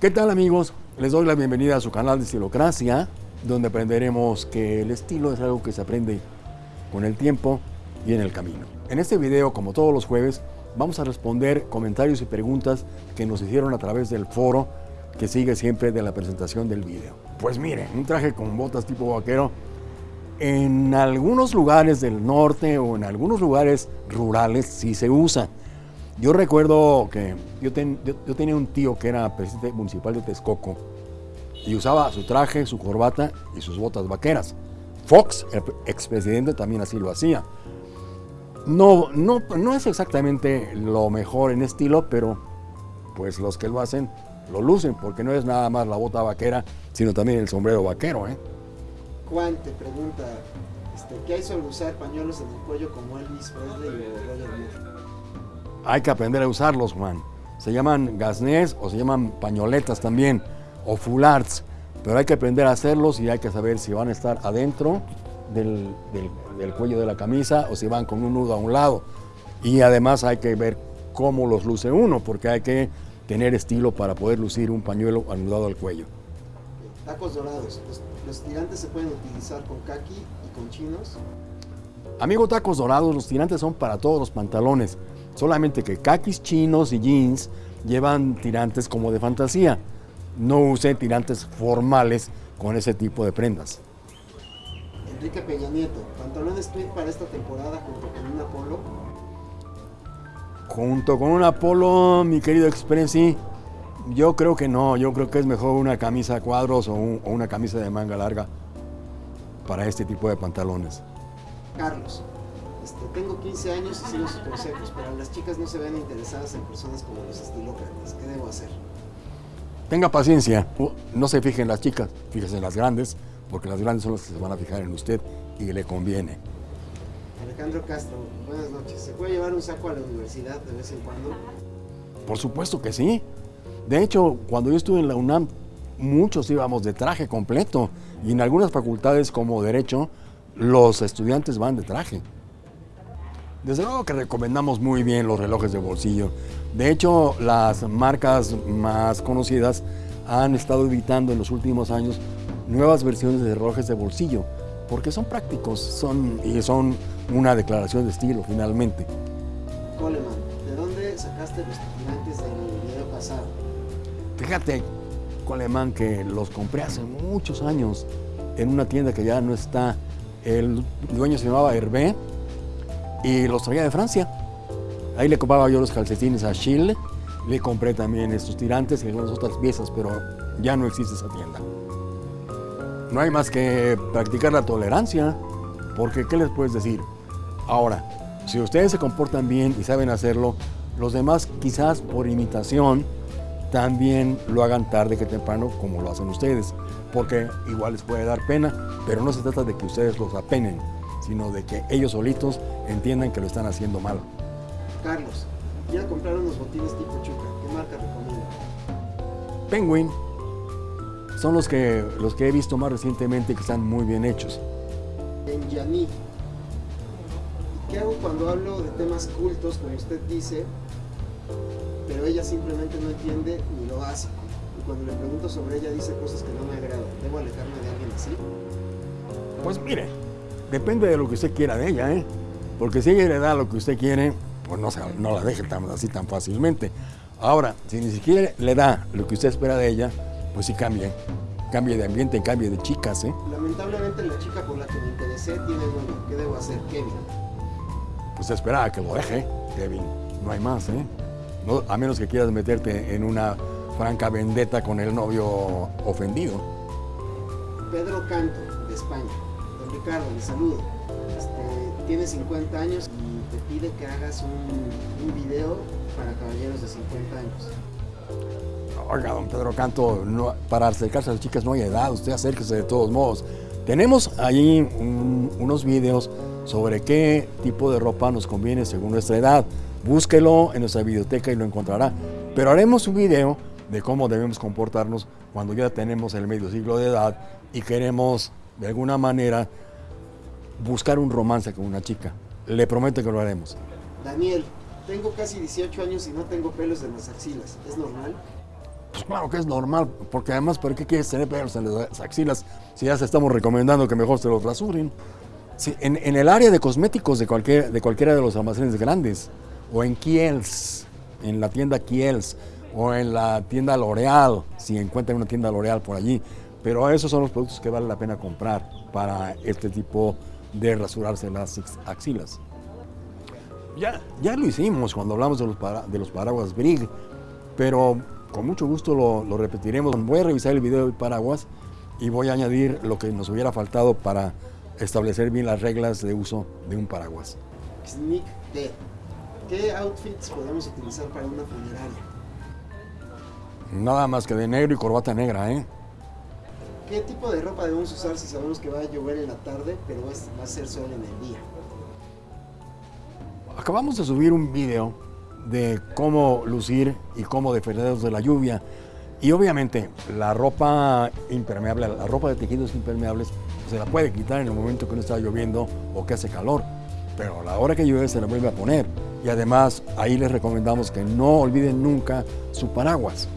¿Qué tal amigos? Les doy la bienvenida a su canal de Estilocracia, donde aprenderemos que el estilo es algo que se aprende con el tiempo y en el camino. En este video, como todos los jueves, vamos a responder comentarios y preguntas que nos hicieron a través del foro que sigue siempre de la presentación del video. Pues miren, un traje con botas tipo vaquero, en algunos lugares del norte o en algunos lugares rurales sí se usa. Yo recuerdo que yo, tenía un tío que era presidente municipal de Texcoco y usaba su traje, su corbata y sus botas vaqueras. Fox, el expresidente, también así lo hacía. No, no, no es exactamente lo mejor en estilo, pero pues los que lo hacen lo lucen, porque no es nada más la bota vaquera, sino también el sombrero vaquero. ¿eh? Juan te pregunta, este, ¿qué hay sobre usar pañuelos en el cuello como Elvis Presley o Roger Moore? Hay que aprender a usarlos, Juan. Se llaman gasnés o se llaman pañoletas también, o fulards, pero hay que aprender a hacerlos y hay que saber si van a estar adentro del, del cuello de la camisa o si van con un nudo a un lado. Y además hay que ver cómo los luce uno, porque hay que tener estilo para poder lucir un pañuelo anudado al cuello. Tacos dorados. ¿Los, tirantes se pueden utilizar con kaki y con chinos? Amigo tacos dorados, los tirantes son para todos los pantalones. Solamente que kakis chinos y jeans llevan tirantes como de fantasía. No use tirantes formales con ese tipo de prendas. Enrique Peña Nieto, pantalones tweed para esta temporada junto con un Apolo Junto con un Apolo, mi querido Expressi, yo creo que no, yo creo que es mejor una camisa a cuadros o, una camisa de manga larga para este tipo de pantalones. Carlos, este, tengo 15 años y sigo sus consejos, pero las chicas no se ven interesadas en personas como los estilócratas. ¿Qué debo hacer? Tenga paciencia, no se fijen en las chicas, fíjese en las grandes, porque las grandes son las que se van a fijar en usted y le conviene. Alejandro Castro, buenas noches. ¿Se puede llevar un saco a la universidad de vez en cuando? Por supuesto que sí. De hecho, cuando yo estuve en la UNAM, muchos íbamos de traje completo. Y en algunas facultades como Derecho, los estudiantes van de traje. Desde luego que recomendamos muy bien los relojes de bolsillo. De hecho, las marcas más conocidas han estado evitando en los últimos años nuevas versiones de relojes de bolsillo, porque son prácticos son, y son una declaración de estilo finalmente. Coleman, ¿de dónde sacaste los tirantes del video pasado? Fíjate, Coleman, que los compré hace muchos años en una tienda que ya no está. El dueño se llamaba Hervé y los traía de Francia. Ahí le compraba yo los calcetines a Chile, le compré también estos tirantes y algunas otras piezas, pero ya no existe esa tienda. No hay más que practicar la tolerancia, porque ¿qué les puedes decir? Ahora, si ustedes se comportan bien y saben hacerlo, los demás quizás por imitación también lo hagan tarde que temprano como lo hacen ustedes, porque igual les puede dar pena, pero no se trata de que ustedes los apenen, sino de que ellos solitos entiendan que lo están haciendo mal. Carlos, ya compraron unos botines tipo Chuca, ¿qué marca recomienda? Penguin. Son los que, los que he visto más recientemente que están muy bien hechos. En Yaní, ¿Qué hago cuando hablo de temas cultos, como usted dice, pero ella simplemente no entiende ni lo básico? Y cuando le pregunto sobre ella dice cosas que no me agradan. ¿Debo alejarme de alguien así? Pues mire, depende de lo que usted quiera de ella, ¿eh? Porque si ella le da lo que usted quiere, pues no, no la deje tan, así tan fácilmente. Ahora, si ni siquiera le da lo que usted espera de ella, pues sí cambie. Cambie de ambiente, cambie de chicas, ¿eh? Lamentablemente la chica por la que me interesé tiene novio. ¿Qué debo hacer, Kevin? pues espera que lo deje, Kevin. No hay más, ¿eh? a menos que quieras meterte en una franca vendetta con el novio ofendido. Pedro Canto, de España. Ricardo, le saludo. Este, tiene 50 años y te pide que hagas un, un video para caballeros de 50 años. Oiga, don Pedro Canto, para acercarse a las chicas no hay edad, usted acérquese de todos modos. Tenemos ahí unos videos sobre qué tipo de ropa nos conviene según nuestra edad. Búsquelo en nuestra biblioteca y lo encontrará. Pero haremos un video de cómo debemos comportarnos cuando ya tenemos el medio siglo de edad y queremos de alguna manera buscar un romance con una chica. Le prometo que lo haremos. Daniel, tengo casi 18 años y no tengo pelos en las axilas. ¿Es normal? Pues claro que es normal, porque además, ¿por qué quieres tener pelos en las axilas si ya se estamos recomendando que mejor se los rasuren? Sí, en, en, el área de cosméticos de, cualquier, de cualquiera de los almacenes grandes, o en Kiels, en la tienda Kiels, o en la tienda L'Oreal, si encuentran una tienda L'Oreal por allí, pero esos son los productos que vale la pena comprar para este tipo de rasurarse las axilas. Ya, ya lo hicimos cuando hablamos de los, para, de los paraguas Brig, pero con mucho gusto lo, lo, repetiremos. Voy a revisar el video del paraguas y voy a añadir lo que nos hubiera faltado para establecer bien las reglas de uso de un paraguas. Sneak D. ¿Qué outfits podemos utilizar para una funeraria? Nada más que de negro y corbata negra, ¿eh? ¿Qué tipo de ropa debemos usar si sabemos que va a llover en la tarde, pero va a ser sol en el día? Acabamos de subir un video de cómo lucir y cómo defendernos de la lluvia. Y obviamente la ropa impermeable, la ropa de tejidos impermeables, se la puede quitar en el momento que no está lloviendo o que hace calor. Pero a la hora que llueve se la vuelve a poner. Y además ahí les recomendamos que no olviden nunca su paraguas.